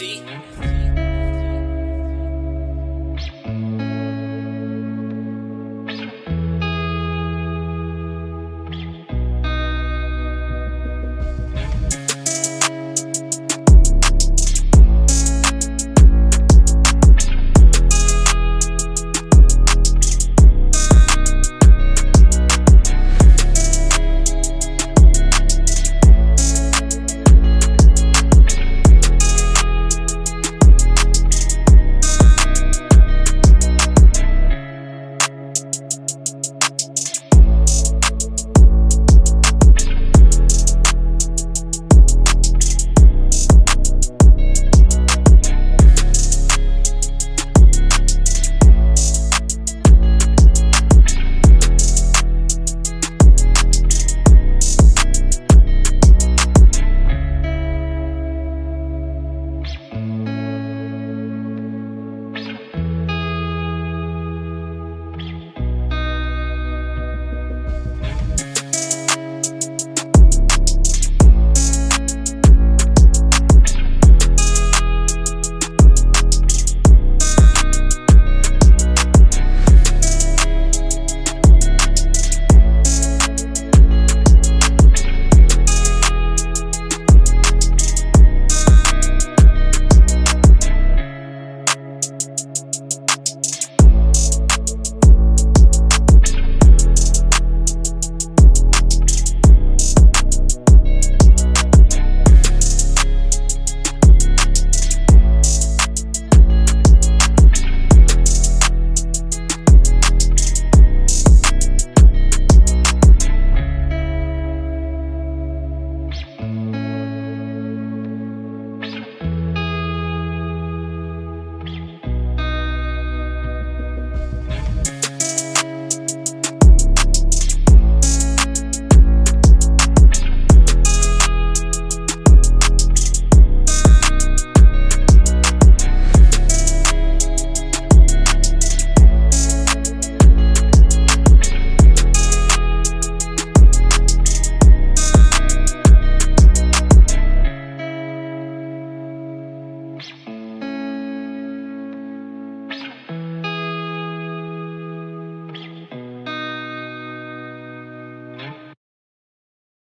see.